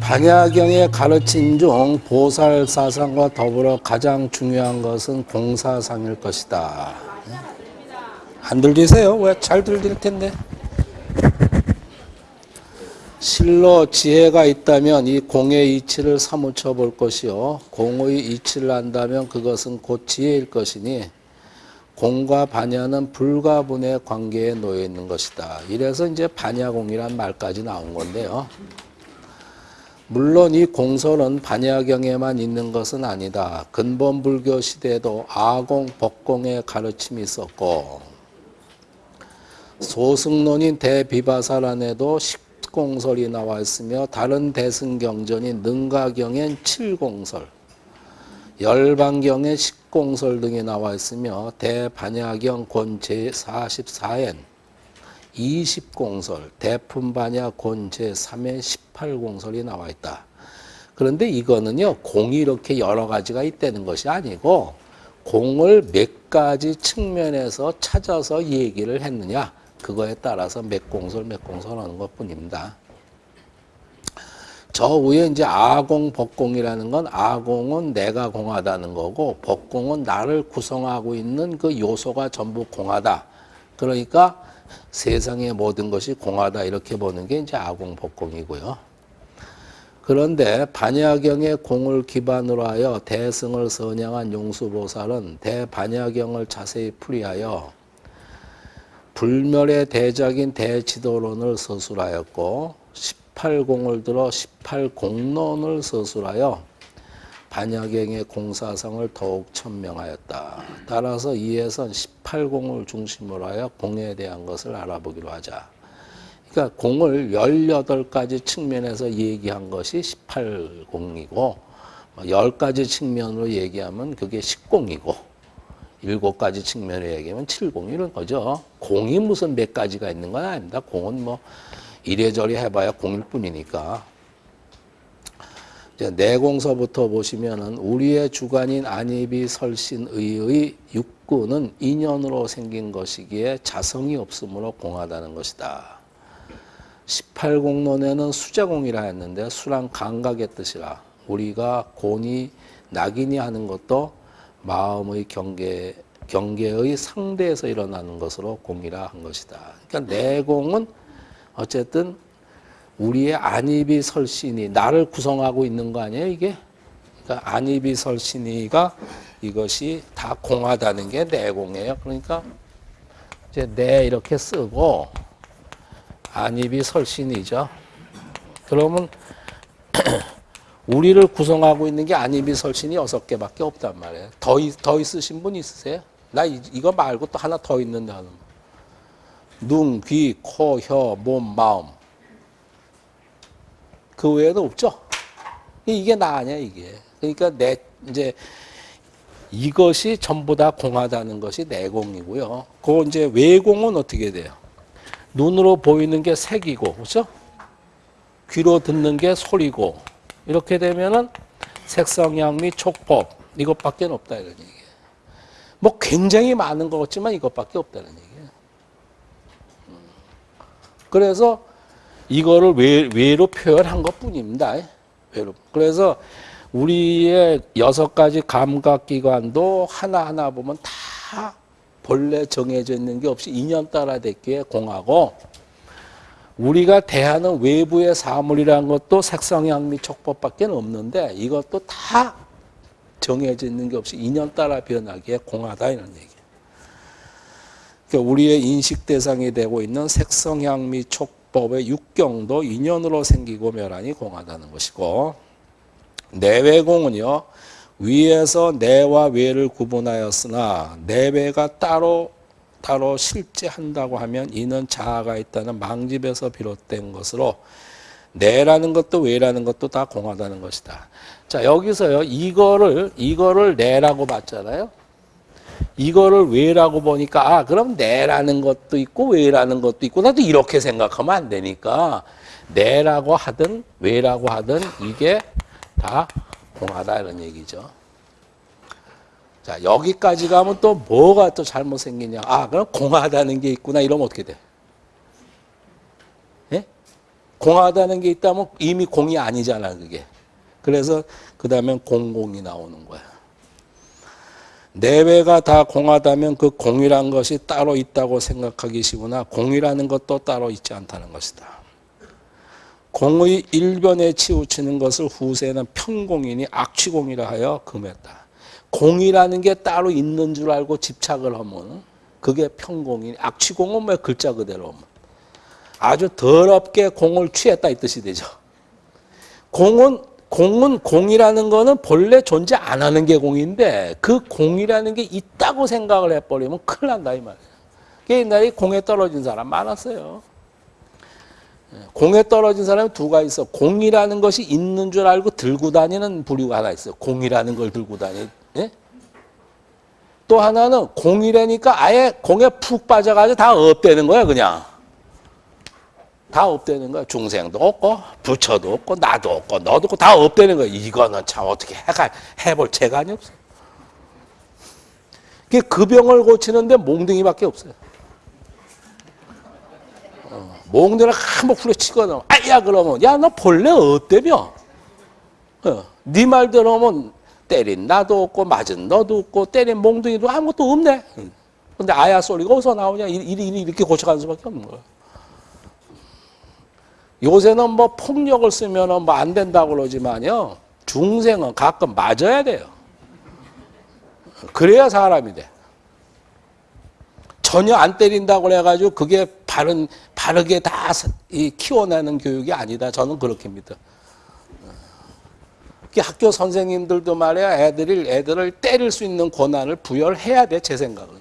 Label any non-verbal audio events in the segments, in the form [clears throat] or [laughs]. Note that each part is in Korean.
반야경의 가르침 중 보살 사상과 더불어 가장 중요한 것은 공사상일 것이다. 안 들리세요? 왜 잘 들릴 텐데. 실로 지혜가 있다면 이 공의 이치를 사무쳐 볼 것이요. 공의 이치를 안다면 그것은 곧 지혜일 것이니 공과 반야는 불가분의 관계에 놓여 있는 것이다. 이래서 이제 반야공이란 말까지 나온 건데요. 물론 이 공설은 반야경에만 있는 것은 아니다. 근본 불교 시대에도 아공, 법공의 가르침이 있었고 소승론인 대비바사란에도 십공설이 나와 있으며 다른 대승경전인 능가경엔 칠공설, 열반경에 십 공설 등이 나와 있으며 대반야경 권 제 44엔 20공설, 대품반야 권 제3의 18공설이 나와 있다. 그런데 이거는요, 공이 이렇게 여러 가지가 있다는 것이 아니고, 공을 몇 가지 측면에서 찾아서 얘기를 했느냐, 그거에 따라서 몇 공설, 몇 공설 하는 것 뿐입니다. 저 위에 이제 아공, 법공이라는 건 아공은 내가 공하다는 거고, 법공은 나를 구성하고 있는 그 요소가 전부 공하다. 그러니까 세상의 모든 것이 공하다 이렇게 보는 게 이제 아공 법공이고요. 그런데 반야경의 공을 기반으로 하여 대승을 선양한 용수보살은 대반야경을 자세히 풀이하여 불멸의 대작인 대지도론을 서술하였고 18공을 들어 18공론을 서술하여 반야경의 공사성을 더욱 천명하였다. 따라서 이에선 18공을 중심으로 하여 공에 대한 것을 알아보기로 하자. 그러니까 공을 18가지 측면에서 얘기한 것이 18공이고 10가지 측면으로 얘기하면 그게 10공이고 7가지 측면으로 얘기하면 7공 이런 거죠. 공이 무슨 몇 가지가 있는 건 아닙니다. 공은 뭐 이래저래 해봐야 공일 뿐이니까. 내공서부터 보시면은 우리의 주관인 안입이 설신의의 육구는 인연으로 생긴 것이기에 자성이 없으므로 공하다는 것이다. 18공론에는 수자공이라 했는데 수란 감각의 뜻이라 우리가 곤이 낙인이 하는 것도 마음의 경계 경계의 상대에서 일어나는 것으로 공이라 한 것이다. 그러니까 내공은 어쨌든 우리의 안입이 설신이 나를 구성하고 있는 거 아니에요 이게? 그러니까 안입이 설신이가 이것이 다 공하다는 게 내공이에요. 그러니까 이제 내 이렇게 쓰고 안입이 설신이죠. 그러면 [clears throat] 우리를 구성하고 있는 게 안입이 설신이 여섯 개밖에 없단 말이에요. 더, 더 있으신 분 있으세요? 나 이, 이거 말고 또 하나 더 있는데 하는 눈, 귀, 코, 혀, 몸, 마음 그 외에도 없죠. 이게 나 아니야 이게. 그러니까 내 이제 이것이 전부 다 공하다는 것이 내공이고요. 그 이제 외공은 어떻게 돼요? 눈으로 보이는 게 색이고, 그렇죠? 귀로 듣는 게 소리고, 이렇게 되면은 색성향 및 촉법 이것밖에 없다 이런 얘기예요. 뭐 굉장히 많은 것 같지만 이것밖에 없다는. 음. 그래서 이거를 외, 외로 표현한 것 뿐입니다. 외로. 그래서 우리의 여섯 가지 감각기관도 하나하나 보면 다 본래 정해져 있는 게 없이 인연 따라 됐기에 공하고 우리가 대하는 외부의 사물이라는 것도 색성향 및 촉법밖에 없는데 이것도 다 정해져 있는 게 없이 인연 따라 변하기에 공하다 이런 얘기예요. 그러니까 우리의 인식 대상이 되고 있는 색성향 및 촉법의 육경도 인연으로 생기고 멸하니 공하다는 것이고 내외공은요 위에서 내와 외를 구분하였으나 내외가 따로 따로 실제 한다고 하면 이는 자아가 있다는 망집에서 비롯된 것으로 내라는 것도 외라는 것도 다 공하다는 것이다. 자 여기서요 이거를 이거를 내라고 봤잖아요. 이거를 외라고 보니까 아 그럼 내라는 것도 있고 외라는 것도 있고 나도 이렇게 생각하면 안 되니까 내라고 하든 외라고 하든 이게 다 공하다 이런 얘기죠. 자, 여기까지 가면 또 뭐가 또 잘못 생기냐. 아, 그럼 공하다는 게 있구나. 이러면 어떻게 돼? 예? 공하다는 게 있다면 이미 공이 아니잖아, 그게. 그래서 그 다음엔 공공이 나오는 거야. 내외가 다 공하다면 그 공이란 것이 따로 있다고 생각하기 쉬우나 공이라는 것도 따로 있지 않다는 것이다. 공의 일변에 치우치는 것을 후세는 편공이니 악취공이라 하여 금했다. 공이라는 게 따로 있는 줄 알고 집착을 하면 그게 편공이니 악취공은 뭐 글자 그대로 아주 더럽게 공을 취했다 이 뜻이 되죠. 공은 공은 공이라는 거는 본래 존재 안 하는 게 공인데 그 공이라는 게 있다고 생각을 해버리면 큰일 난다 이 말이에요. 그 옛날에 공에 떨어진 사람 많았어요. 예, 공에 떨어진 사람이 두가 있어. 공이라는 것이 있는 줄 알고 들고 다니는 부류가 하나 있어요. 공이라는 걸 들고 다니. 예? 또 하나는 공이라니까 아예 공에 푹 빠져가지고 다 없대는 거야 그냥. 다 없대는 거야. 중생도 없고 부처도 없고 나도 없고 너도 없고 다 없대는 거야. 이거는 참 어떻게 해가 해볼 재간이 없어. 그 병을 고치는데 몽둥이밖에 없어요. 어, 몽둥이를 한번 후려치거나 아야 그러면 야 너 본래 없대며. 어, 네 말대로 하면 때린 나도 없고 맞은 너도 없고 때린 몽둥이도 아무것도 없네. 근데 아야 소리가 어디서 나오냐 이리 이렇게 고쳐가는 수밖에 없는 거야. 요새는 뭐 폭력을 쓰면 뭐 안 된다고 그러지만요. 중생은 가끔 맞아야 돼요. 그래야 사람이 돼. 전혀 안 때린다고 해가지고 그게 바른, 바르게 다 키워내는 교육이 아니다. 저는 그렇게 믿어. 학교 선생님들도 말이야 애들을 애들을 때릴 수 있는 권한을 부여해야 돼 제 생각은.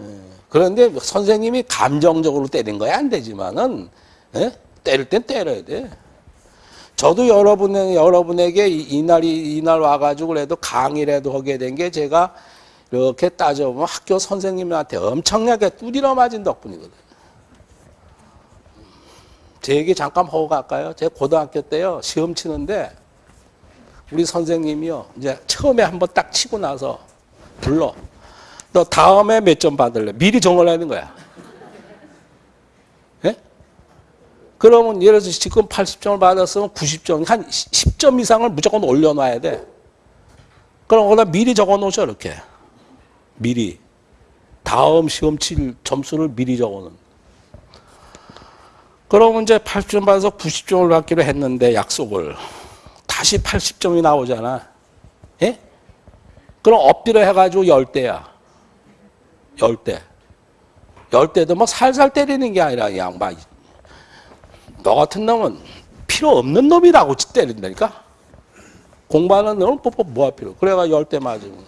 예. 그런데 선생님이 감정적으로 때린 거야 안 되지만은 예? 때릴 땐 때려야 돼. 저도 여러분 여러분에게 이 날이 이날 와가지고 그래도 강의라도 하게 된 게 제가 이렇게 따져보면 학교 선생님한테 엄청나게 두드려 맞은 덕분이거든. 제 얘기 잠깐 하고 갈까요? 제 고등학교 때요 시험 치는데 우리 선생님이요 이제 처음에 한번 딱 치고 나서 불러. 너 다음에 몇 점 받을래? 미리 정을 하는 거야. 그러면 예를 들어서 지금 80점을 받았으면 90점, 한 10점 이상을 무조건 올려놔야 돼. 그럼 거기다 미리 적어 놓으셔, 이렇게. 미리. 다음 시험 칠 점수를 미리 적어 놓은. 그러면 이제 80점 받아서 90점을 받기로 했는데, 약속을. 다시 80점이 나오잖아. 예? 그럼 엎드려 해가지고 10대야. 10대. 10대도 뭐 살살 때리는 게 아니라, 막 너 같은 놈은 필요 없는 놈이라고 때린다니까? 공부하는 놈은 뽀뽀 뭐할 필요. 그래가 열 대 맞으면.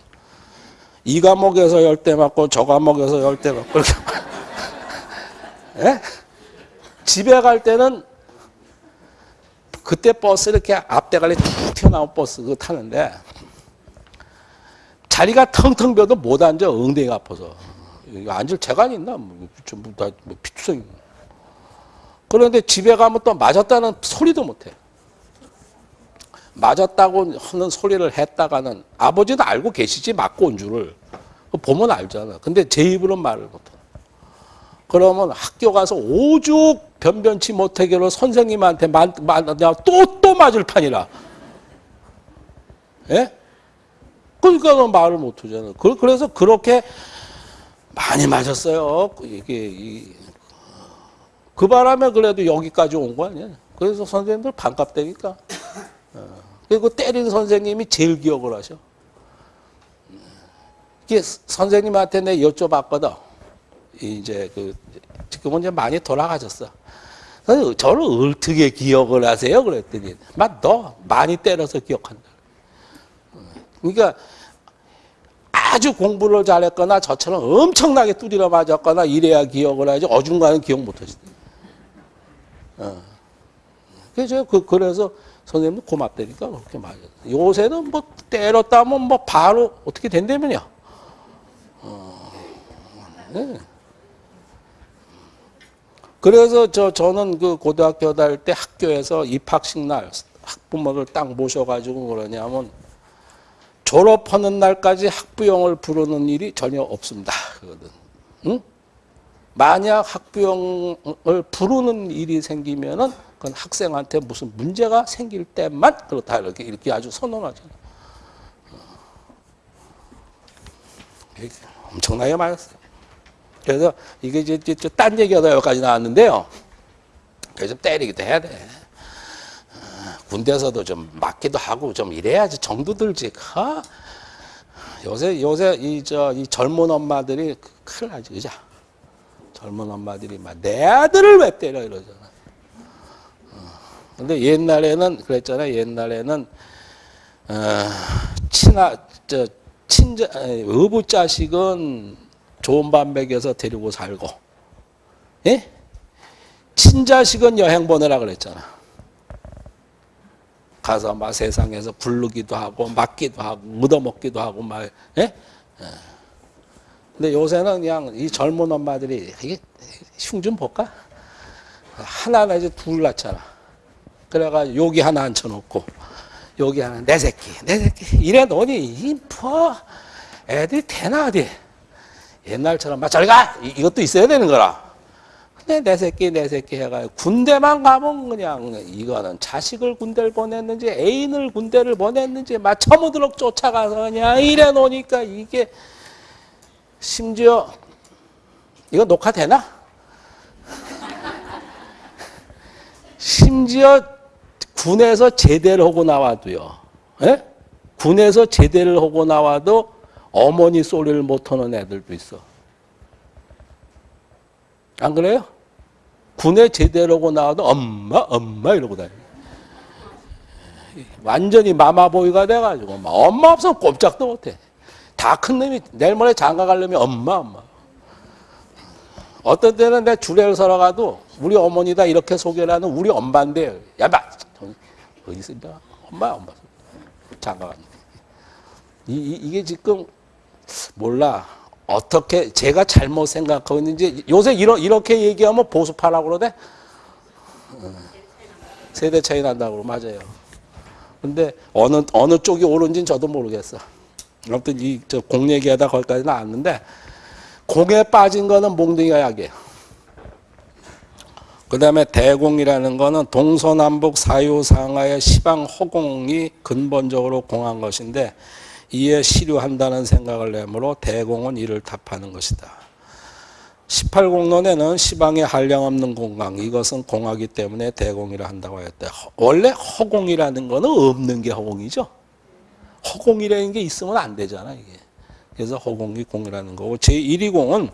이 과목에서 열 대 맞고 저 과목에서 열 대 맞고 이렇게. [laughs] 예? 집에 갈 때는 그때 버스 이렇게 앞대가리 툭 튀어나온 버스 그거 타는데 자리가 텅텅 비어도 못 앉아 엉덩이가 아파서 앉을 재간이 있나? 뭐, 전부 다뭐 피투성이. 그런데 집에 가면 또 맞았다는 소리도 못해. 맞았다고 하는 소리를 했다가는 아버지도 알고 계시지 맞고 온 줄을 보면 알잖아. 근데 제 입으로 말을 못해. 그러면 학교 가서 오죽 변변치 못하기로 선생님한테 또, 또 맞을 판이라. 예? 그러니까 말을 못 하잖아. 그래서 그렇게 많이 맞았어요. 이게, 그 바람에 그래도 여기까지 온 거 아니야. 그래서 선생님들 반갑다니까. [laughs] 어. 그리고 때린 선생님이 제일 기억을 하셔. 이게 선생님한테 내 여쭤봤거든. 이제 그 지금은 이제 많이 돌아가셨어. 저를 어떻게 기억을 하세요? 그랬더니 막 너 많이 때려서 기억한다. 그러니까 아주 공부를 잘했거나 저처럼 엄청나게 두드려 맞았거나 이래야 기억을 하지 어중간한 기억 못하시대. 어. 그래서 그, 그래서 선생님도 고맙다니까 그렇게 말해요. 요새는 뭐 때렸다 면 뭐 바로 어떻게 된다면요. 어. 네. 그래서 저 저는 그 고등학교 다닐 때 학교에서 입학식 날 학부모를 딱 모셔가지고 그러냐면 졸업하는 날까지 학부형을 부르는 일이 전혀 없습니다. 그거든. 응? 만약 학부형을 부르는 일이 생기면은 그건 학생한테 무슨 문제가 생길 때만 그렇다 이렇게 이렇게 아주 선언하죠. 이게 엄청나게 많았어요. 그래서 이게 이제, 저딴 얘기가 여기까지 나왔는데요. 그래서 좀 때리기도 해야 돼. 어, 군대에서도 좀 맞기도 하고 좀 이래야지 정도 들지. 아, 요새 요새 이 저 이 젊은 엄마들이 큰일 나지 그죠? 젊은 엄마들이 막 내 아들을 왜 때려 이러잖아. 어, 근데 옛날에는 그랬잖아요. 옛날에는 어, 친아 저 친자 의붓 자식은 좋은 밥 먹여서 데리고 살고, 예? 친자식은 여행 보내라 그랬잖아. 가서 막 세상에서 굴르기도 하고 맞기도 하고 묻어먹기도 하고 막 예? 예. 근데 요새는 그냥 이 젊은 엄마들이 이게 흉 좀 볼까? 하나나 이제 둘 낳잖아. 그래가 여기 하나 앉혀놓고 여기 하나 내 새끼 내 새끼 이래 놓니 이퍼 애들이 되나 어디 옛날처럼 막 저리 가 이- 이것도 있어야 되는 거라. 근데 내 새끼 내 새끼 해가 군대만 가면 그냥 이거는 자식을 군대를 보냈는지 애인을 군대를 보냈는지 막 처무드럭 쫓아가서 그냥 이래 놓으니까 이게 심지어 이거 녹화되나? 심지어 군에서 제대를 하고 나와도요. 예? 군에서 제대를 하고 나와도 어머니 소리를 못하는 애들도 있어. 안 그래요? 군에 제대로 하고 나와도 엄마 엄마 이러고 다녀. 완전히 마마보이가 돼가지고 막 엄마 없으면 꼼짝도 못해. 다 큰 놈이 내일 모레 장가 가려면 엄마 엄마. 어떤 때는 내 주례를 서러 가도 우리 어머니다 이렇게 소개를 하는 우리 엄마인데 야마. 어디 있습니까? 엄마 엄마. 장가 갔는데 이, 이, 이게 지금 몰라. 어떻게 제가 잘못 생각하고 있는지 요새 이러, 이렇게 얘기하면 보수파라고 그러대? 어, 세대 차이 난다고 맞아요. 근데 어느 어느 쪽이 옳은지는 저도 모르겠어 아무튼 이저 공 얘기하다 거기까지 나왔는데 공에 빠진 거는 몽둥이가 약이에요 그 다음에 대공이라는 거는 동서남북 사유상하의 시방 허공이 근본적으로 공한 것인데 이에 시류한다는 생각을 내므로 대공은 이를 답하는 것이다. 18공론에는 시방에 한량 없는 공강 이것은 공하기 때문에 대공이라 한다고 했대. 원래 허공이라는 거는 없는 게 허공이죠. 허공이라는 게 있으면 안 되잖아 이게. 그래서 허공이 공이라는 거고 제1위 공은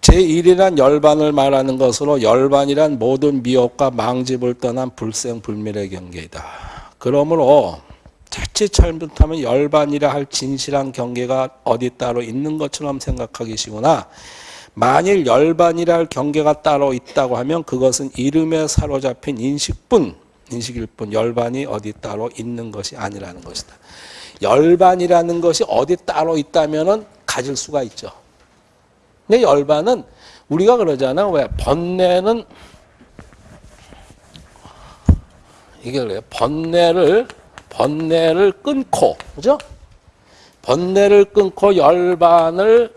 제1이란 열반을 말하는 것으로 열반이란 모든 미혹과 망집을 떠난 불생불멸의 경계이다. 그러므로 자칫 잘못하면 열반이라 할 진실한 경계가 어디 따로 있는 것처럼 생각하기시구나. 만일 열반이라 할 경계가 따로 있다고 하면 그것은 이름에 사로잡힌 인식뿐, 인식일 뿐 열반이 어디 따로 있는 것이 아니라는 것이다. 열반이라는 것이 어디 따로 있다면은 가질 수가 있죠. 근데 열반은 우리가 그러잖아. 왜? 번뇌는 이게 그래요. 번뇌를 번뇌를 끊고 그죠? 번뇌를 끊고 열반을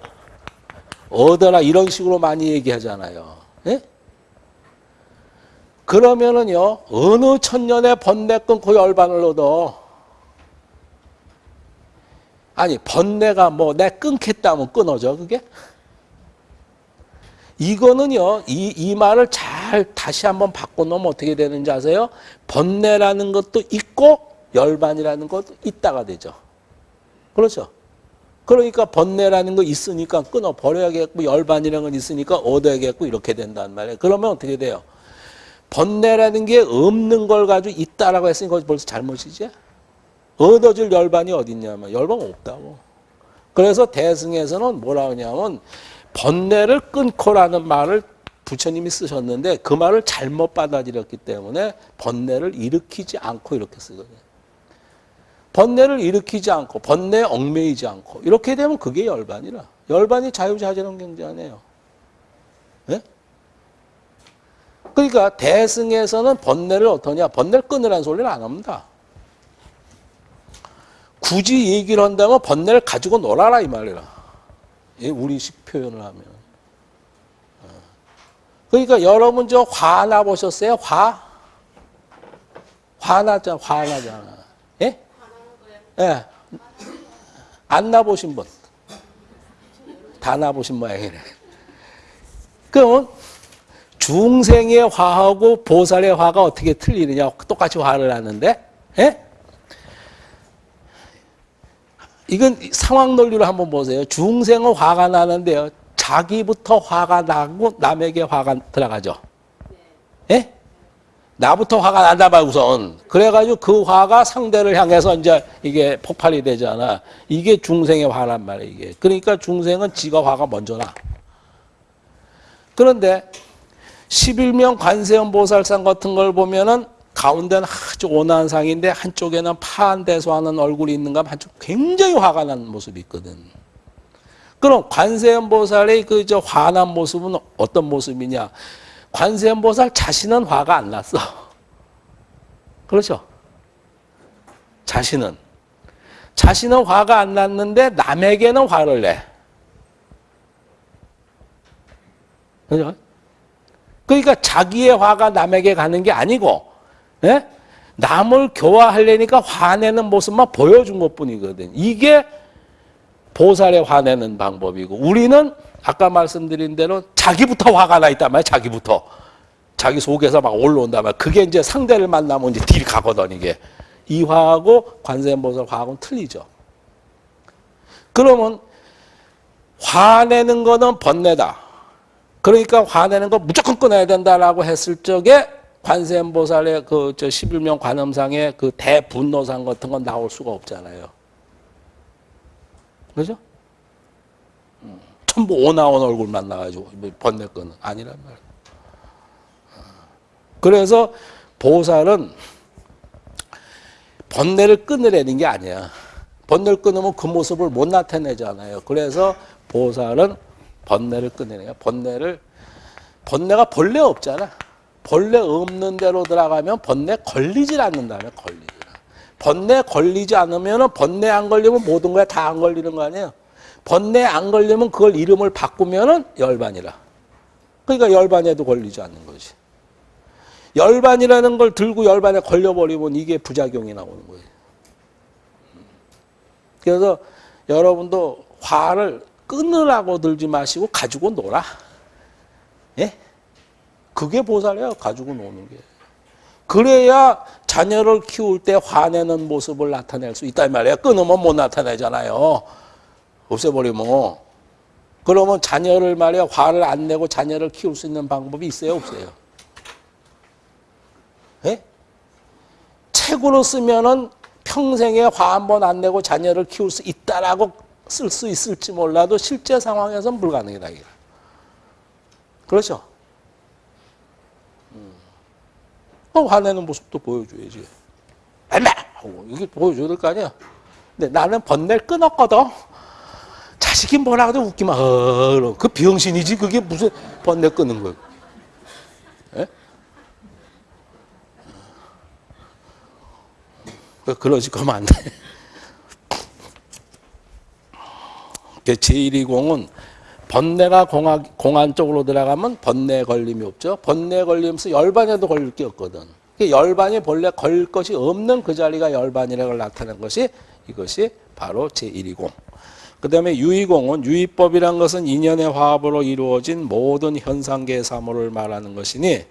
얻어라 이런 식으로 많이 얘기하잖아요. 예? 그러면은요 어느 천년에 번뇌 끊고 열반을 얻어? 아니 번뇌가 뭐 내 끊겠다 면 끊어져 그게? 이거는요, 이, 이 말을 잘 다시 한번 바꿔놓으면 어떻게 되는지 아세요? 번뇌라는 것도 있고, 열반이라는 것도 있다가 되죠. 그렇죠? 그러니까 번뇌라는 거 있으니까 끊어버려야겠고, 열반이라는 건 있으니까 얻어야겠고, 이렇게 된단 말이에요. 그러면 어떻게 돼요? 번뇌라는 게 없는 걸 가지고 있다라고 했으니까 벌써 잘못이지? 얻어줄 열반이 어딨냐면, 열반 없다고. 그래서 대승에서는 뭐라 하냐면, 번뇌를 끊고라는 말을 부처님이 쓰셨는데 그 말을 잘못 받아들였기 때문에 번뇌를 일으키지 않고 이렇게 쓰거든요. 번뇌를 일으키지 않고 번뇌에 얽매이지 않고 이렇게 되면 그게 열반이라. 열반이 자유자재론 경제 아니에요. 네? 그러니까 대승에서는 번뇌를 어떠냐? 번뇌를 끊으라는 소리를 안 합니다. 굳이 얘기를 한다면 번뇌를 가지고 놀아라 이 말이라. 예, 우리식 표현을 하면. 어. 그러니까 여러분 저 화나 보셨어요? 화? 화나잖아, 화나잖아. 예? 예. 안 나보신 분. 다 나보신 모양이네. 그럼 중생의 화하고 보살의 화가 어떻게 틀리느냐? 똑같이 화를 하는데, 예? 이건 상황 논리로 한번 보세요. 중생은 화가 나는데요. 자기부터 화가 나고 남에게 화가 들어가죠. 예? 나부터 화가 난다 말 우선. 그래가지고 그 화가 상대를 향해서 이제 이게 폭발이 되잖아. 이게 중생의 화란 말이에요, 이게. 그러니까 중생은 지가 화가 먼저 나. 그런데 11명 관세음 보살상 같은 걸 보면은 가운데는 아주 온화한 상인데 한쪽에는 파한 대소하는 얼굴이 있는가 한쪽 굉장히 화가 난 모습이 있거든. 그럼 관세음 보살의 그 저 화난 모습은 어떤 모습이냐? 관세음 보살 자신은 화가 안 났어. 그렇죠? 자신은 자신은 화가 안 났는데 남에게는 화를 내. 그죠? 그러니까 자기의 화가 남에게 가는 게 아니고, 예? 남을 교화하려니까 화내는 모습만 보여준 것 뿐이거든. 이게 보살의 화내는 방법이고, 우리는 아까 말씀드린 대로 자기부터 화가 나 있단 말이야, 자기부터. 자기 속에서 막 올라온단 말이야. 그게 이제 상대를 만나면 이제 딜 가거든, 이게. 이 화하고 관세음보살 화하고는 틀리죠. 그러면 화내는 거는 번뇌다. 그러니까 화내는 거 무조건 끊어야 된다라고 했을 적에 관세음보살의 그 저 11명 관음상의 그 대분노상 같은 건 나올 수가 없잖아요. 그죠? 음, 전부 오나온 얼굴만 나가지고 뭐 번뇌 끄는 아니란 말이에요. 그래서 보살은 번뇌를 끊으려는 게 아니야. 번뇌를 끊으면 그 모습을 못 나타내잖아요. 그래서 보살은 번뇌를 끊으네요. 번뇌를 번뇌가 본래 없잖아. 본래 없는 대로 들어가면 번뇌 걸리질 않는다면 걸리지. 번뇌 걸리지 않으면 번뇌 안 걸리면 모든 거에 다 안 걸리는 거 아니에요. 번뇌 안 걸리면 그걸 이름을 바꾸면은 열반이라. 그러니까 열반에도 걸리지 않는 거지. 열반이라는 걸 들고 열반에 걸려버리면 이게 부작용이 나오는 거예요. 그래서 여러분도 화를 끊으라고 들지 마시고 가지고 놀아. 예? 그게 보살이에요. 가지고 노는 게. 그래야 자녀를 키울 때 화내는 모습을 나타낼 수 있단 말이에요. 끊으면 못 나타내잖아요. 없애버리면. 그러면 자녀를 말이야 화를 안 내고 자녀를 키울 수 있는 방법이 있어요? 없어요? 예? 책으로 쓰면은 평생에 화 한 번 안 내고 자녀를 키울 수 있다라고 쓸 수 있을지 몰라도 실제 상황에서는 불가능이다. 그렇죠? 음. 어, 화내는 모습도 보여줘야지. 얼마! 하고 이게 보여줘야 될 거 아니야. 근데 나는 번뇌를 끊었거든. 자식이 뭐라 해도 웃기만, 어, 그 병신이지. 그게 무슨 번뇌 끊는 거야. 예? 그러지 그러면 안 돼. 제120은 번뇌가 공안, 공안 쪽으로 들어가면 번뇌 걸림이 없죠. 번뇌 걸리면서 열반에도 걸릴 게 없거든. 열반이 본래 걸 것이 없는 그 자리가 열반이라고 나타낸 것이 이것이 바로 제120. 그 다음에 유의공은 유의법이란 것은 인연의 화합으로 이루어진 모든 현상계의 사물을 말하는 것이니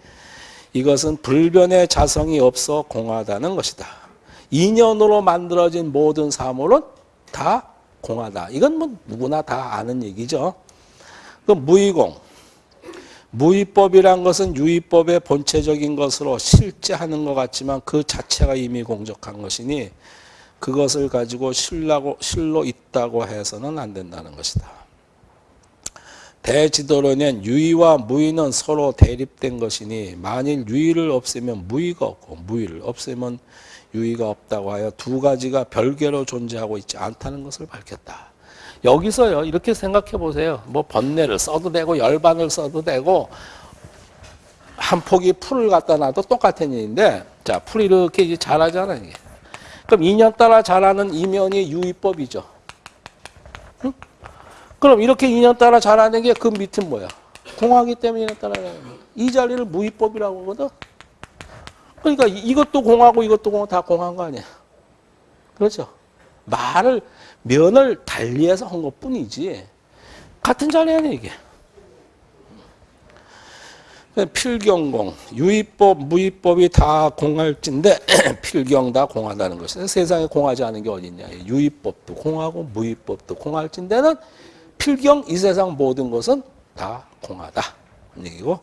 이것은 불변의 자성이 없어 공하다는 것이다. 인연으로 만들어진 모든 사물은 다 공하다. 이건 뭐 누구나 다 아는 얘기죠. 그 무의공. 무의법이란 것은 유의법의 본체적인 것으로 실제 하는 것 같지만 그 자체가 이미 공적한 것이니 그것을 가지고 실라고, 실로 있다고 해서는 안 된다는 것이다. 대지도론엔 유의와 무의는 서로 대립된 것이니 만일 유의를 없애면 무의가 없고 무의를 없애면 유의가 없다고 하여 두 가지가 별개로 존재하고 있지 않다는 것을 밝혔다. 여기서요 이렇게 생각해 보세요. 뭐 번뇌를 써도 되고 열반을 써도 되고 한 포기 풀을 갖다 놔도 똑같은 일인데 자 풀 이렇게 잘하잖아요. 이게. 그럼 2년 따라 자라는 이면이 유의법이죠. 응? 그럼 이렇게 2년 따라 자라는 게 그 밑은 뭐야? 공하기 때문에 2년 따라 자라는 거야. 이 자리를 무의법이라고 하거든. 그러니까 이- 이것도 공하고 이것도 공하고 다 공한 거 아니야. 그렇죠? 말을 면을 달리해서 한 것 뿐이지 같은 자리 아니야 이게. 필경공, 유의법, 무의법이 다 공할진데 [clears throat] 필경 다 공하다는 것이 세상에 공하지 않은 게 어딨냐. 유의법도 공하고 무의법도 공할진데는 필경 이 세상 모든 것은 다 공하다. 얘기고.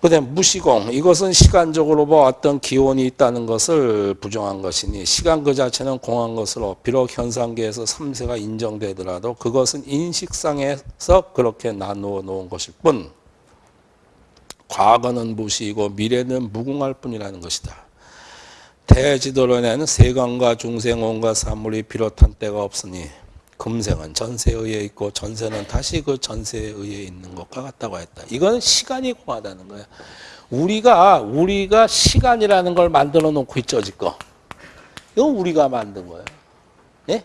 그 다음 무시공 이것은 시간적으로 뭐 어떤 기원이 있다는 것을 부정한 것이니 시간 그 자체는 공한 것으로 비록 현상계에서 삼세가 인정되더라도 그것은 인식상에서 그렇게 나누어 놓은 것일 뿐 과거는 무시이고 미래는 무궁할 뿐이라는 것이다. 대지도론에는 세간과 중생 온갖 사물이 비롯한 때가 없으니 금생은 전세에 의해 있고 전세는 다시 그 전세에 의해 있는 것과 같다고 했다. 이거는 시간이 공하다는 거야. 우리가 우리가 시간이라는 걸 만들어 놓고 있죠 지금. 이건 우리가 만든 거예요. 예?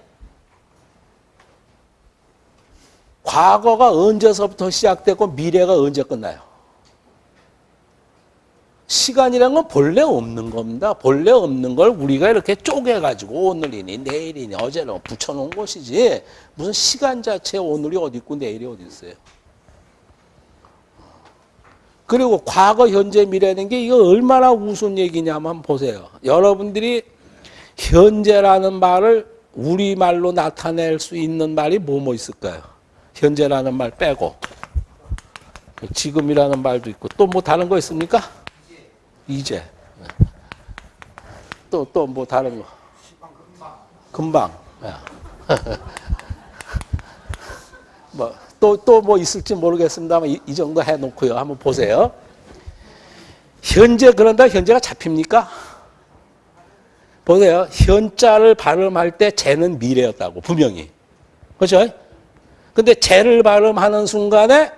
과거가 언제서부터 시작됐고 미래가 언제 끝나요? 시간이란 건 본래 없는 겁니다. 본래 없는 걸 우리가 이렇게 쪼개가지고 오늘이니 내일이니 어제는 붙여놓은 것이지 무슨 시간 자체 오늘이 어디 있고 내일이 어디 있어요. 그리고 과거, 현재, 미래는 게 이거 얼마나 우스운 얘기냐면 보세요. 여러분들이 현재라는 말을 우리말로 나타낼 수 있는 말이 뭐뭐 있을까요? 현재라는 말 빼고 지금이라는 말도 있고 또 뭐 다른 거 있습니까? 이제. 또 또 뭐 다른 거? 금방. [laughs] 뭐 또 또 뭐 있을지 모르겠습니다만 이, 이 정도 해놓고요. 한번 보세요. 현재 그런다? 현재가 잡힙니까? 보세요. 현자를 발음할 때 재는 미래였다고 분명히. 그렇죠? 근데 재를 발음하는 순간에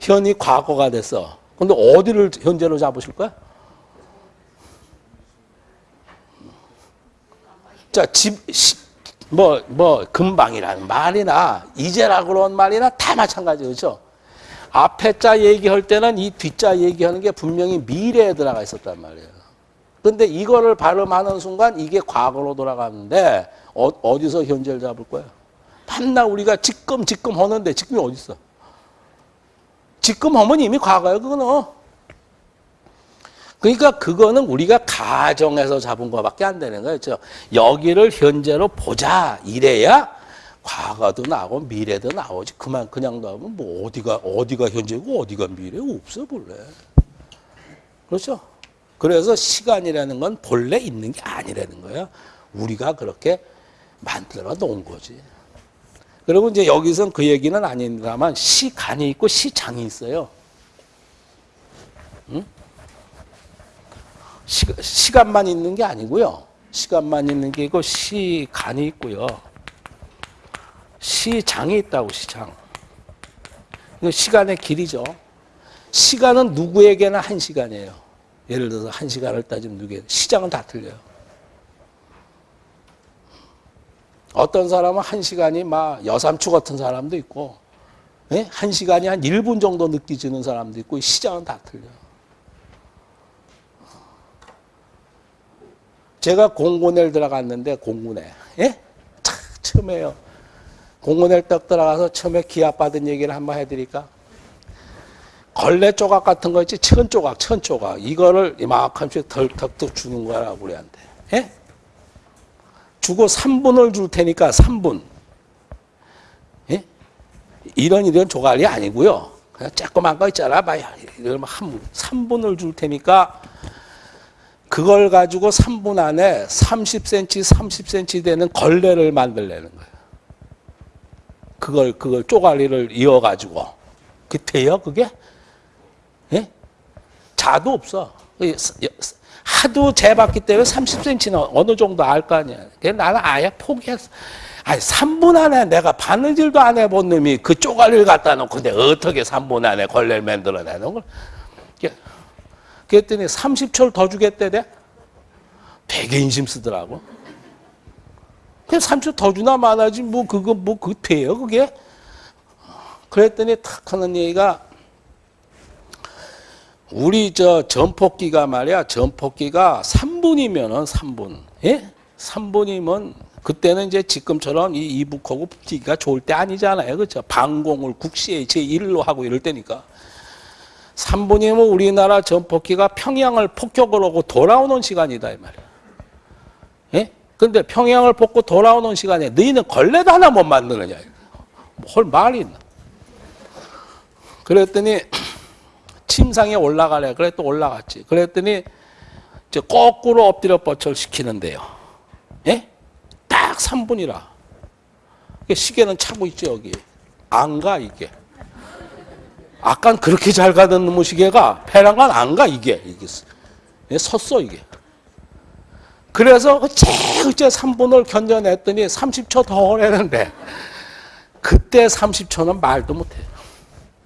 현이 과거가 됐어. 근데 어디를 현재로 잡으실 거야? 자, 집, 시, 뭐, 뭐, 금방이라는 말이나, 이제라 그런 말이나 다 마찬가지, 그죠? 앞에 자 얘기할 때는 이 뒷자 얘기하는 게 분명히 미래에 들어가 있었단 말이에요. 근데 이거를 발음하는 순간 이게 과거로 돌아가는데, 어, 어디서 현재를 잡을 거예요? 밤낮 우리가 지금, 지금 하는데, 지금이 어디 있어? 지금 하면 이미 과거예요, 그거는. 그러니까 그거는 우리가 가정에서 잡은 것밖에 안 되는 거죠. 여기를 현재로 보자 이래야 과거도 나오고 미래도 나오지. 그만 그냥 나오면 뭐 어디가 어디가 현재고 어디가 미래 없어 본래. 그렇죠? 그래서 시간이라는 건 본래 있는 게 아니라는 거야. 우리가 그렇게 만들어 놓은 거지. 그리고 이제 여기선 그 얘기는 아닙니다만 시간이 있고 시장이 있어요. 응? 시, 시간만 있는 게 아니고요. 시간만 있는 게 있고 시간이 있고요. 시장이 있다고 시장. 시간의 길이죠. 시간은 누구에게나 한 시간이에요. 예를 들어서 한 시간을 따지면 누구에 시장은 다 틀려요. 어떤 사람은 한 시간이 막 여삼추 같은 사람도 있고, 예? 한 시간이 한 1분 정도 느껴지는 사람도 있고, 시장은 다 틀려요. 제가 공군에 들어갔는데 공군에 예? 참 처음에요. 공군에 딱 들어가서 처음에 기합 받은 얘기를 한번 해드릴까? 걸레 조각 같은 거 있지 천 조각, 천 조각 이거를 이만큼씩 덜덕덕 주는 거라고 우리한테. 예? 주고 3분을 줄 테니까 3분. 예? 이런 이런 조각이 아니고요. 그냥 조그만 거 있잖아. 봐요. 이러면 한 3분을 줄 테니까 그걸 가지고 3분 안에 30cm, 30cm 되는 걸레를 만들려는 거예요. 그걸, 그걸 쪼가리를 이어가지고. 그 돼요, 그게? 예? 자도 없어. 하도 재봤기 때문에 30cm는 어느 정도 알 거 아니야. 나는 아예 포기했어. 아니, 3분 안에 내가 바느질도 안 해본 놈이 그 쪼가리를 갖다 놓고 내가 어떻게 3분 안에 걸레를 만들어내는 걸. 그랬더니 30초를 더 주겠대, 돼? 되게 인심 쓰더라고. 그냥 30초 더 주나 많아지 뭐 그거 뭐그 돼요 그게? 그랬더니 탁 하는 얘기가 우리 저 전폭기가 말이야 전폭기가 3분이면은 3분 예? 3분이면 그때는 이제 지금처럼 이 이북하고 붙기가 좋을 때 아니잖아요 그렇죠 방공을 국시에 제1로 하고 이럴 때니까 3분이면 우리나라 전폭기가 평양을 폭격을 하고 돌아오는 시간이다 이 말이야 예? 근데 평양을 뽑고 돌아오는 시간에 너희는 걸레도 하나 못 만드느냐 뭘 말이 있나 그랬더니 [clears throat] 침상에 올라가래. 그래 또 올라갔지. 그랬더니 이제 거꾸로 엎드려 뻗쳐 시키는데요. 예? 딱 3분이라. 시계는 차고 있죠, 여기. 안 가, 이게. 아깐 그렇게 잘 가던 시계가 배랑간 안 가, 이게. 이게 예, 섰어, 이게. 그래서 어째 어째 3분을 견뎌냈더니 30초 더 하려는데 그때 30초는 말도 못해요.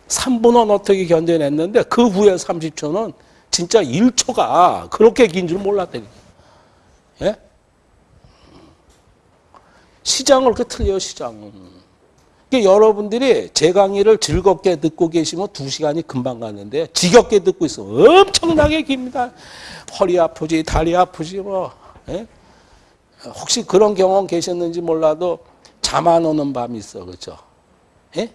3분은 어떻게 견뎌냈는데 그 후에 30초는 진짜 1초가 그렇게 긴 줄 몰랐다니까. 예? 시장을 그렇게 틀려요, 시장은. 여러분들이 제 강의를 즐겁게 듣고 계시면 두 시간이 금방 가는데 지겹게 듣고 있어. 엄청나게 깁니다. 허리 아프지, 다리 아프지, 뭐. 예? 혹시 그런 경험 계셨는지 몰라도 잠 안 오는 밤이 있어, 그렇죠? 예?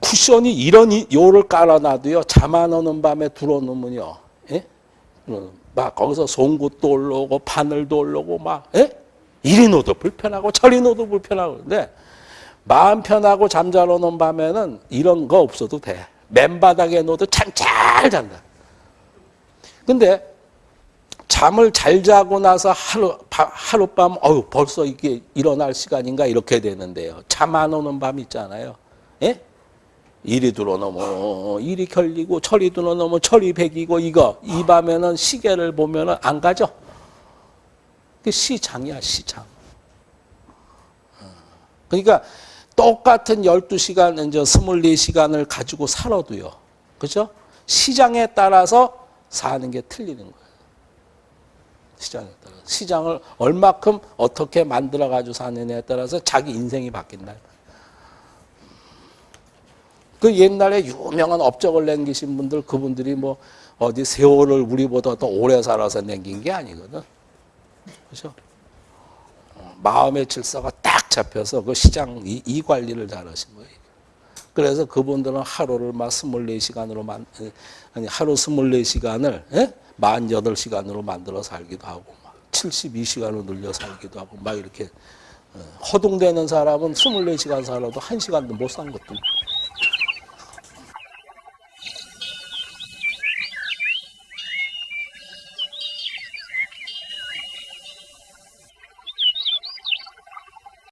쿠션이 이런 이- 요를 깔아놔도요 잠 안 오는 밤에 들어놓으면요 예? 어, 막 거기서 송곳도 올라오고 바늘도 올라오고 막 예? 이리 놓도 불편하고 저리 놓도 불편하고. 근데 마음 편하고 잠잘 오는 밤에는 이런 거 없어도 돼. 맨바닥에 놓도 참 잘 잔다. 근데 잠을 잘 자고 나서 하루 바- 하룻밤 어유 벌써 이게 일어날 시간인가 이렇게 되는데요. 잠 안 오는 밤 있잖아요. 예? 일이 들어넘어 일이 결리고 철이 들어넘어 철이 백이고 이거. 이 밤에는 시계를 보면은 안 가죠. 그 시장이야 시장. 어. 그러니까 똑같은 12시간 이제 24시간을 가지고 살아도요. 그죠? 시장에 따라서 사는 게 틀리는 거예요. 시장에 따라 시장을 얼마큼 어떻게 만들어 가지고 사느냐에 따라서 자기 인생이 바뀐다. 그 옛날에 유명한 업적을 남기신 분들 그분들이 뭐 어디 세월을 우리보다 더 오래 살아서 남긴 게 아니거든. 그죠? 어, 마음의 질서가 딱 잡혀서 그 시장 이, 이 관리를 잘 하신 거예요. 그래서 그분들은 하루를 막 24시간으로 만 아니 하루 24시간을 예? 48시간으로 만들어 살기도 하고 막 72시간으로 늘려 살기도 하고 막 이렇게 어, 허둥대는 사람은 24시간 살아도 1시간도 못 산 것도.